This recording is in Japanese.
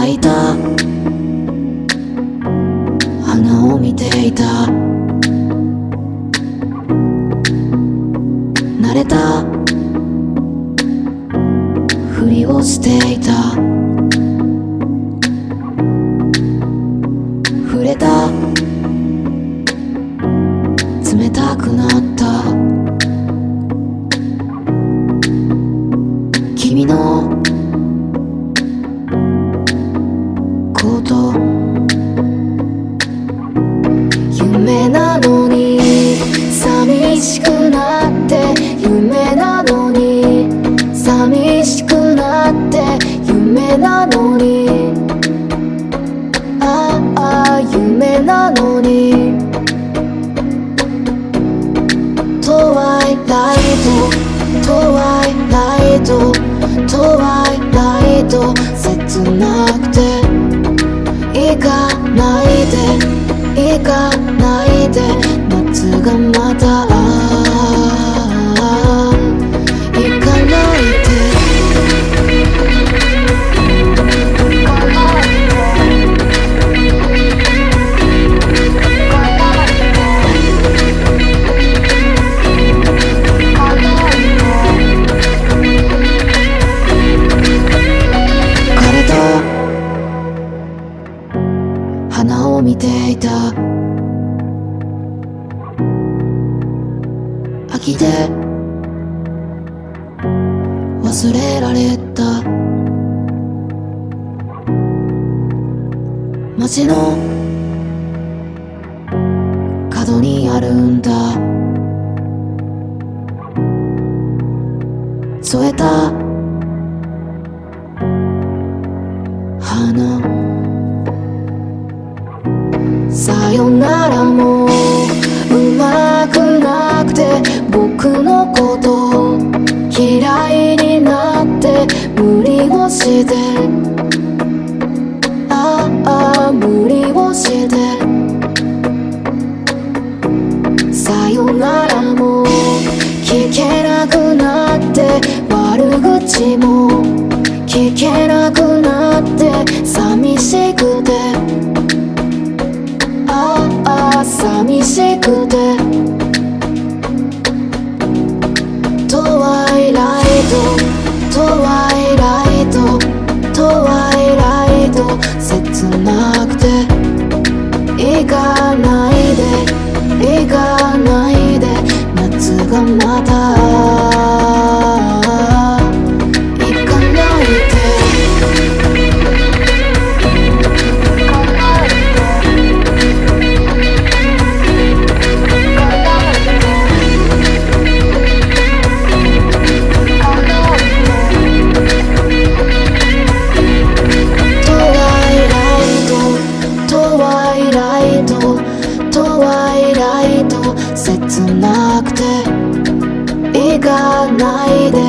咲いた。花を見ていた。慣れた。ふりをしていた。触れた。冷たくなった。君の寂しくなって夢なのに。寂しくなって夢なのに。ああ夢なのに。トワイライトトワイライトトワイライト切なくて行かないで行かないで花を見ていた。秋で忘れられた。街の角にあるんだ。添えた花。さよならもうまくなくて僕のこと嫌いになって無理をして。ああ無理をして。さよならも聞けなくなって悪口もくてトワイライトトワイライトトワイライト切なくて行かないで行かないで夏がまた。かないで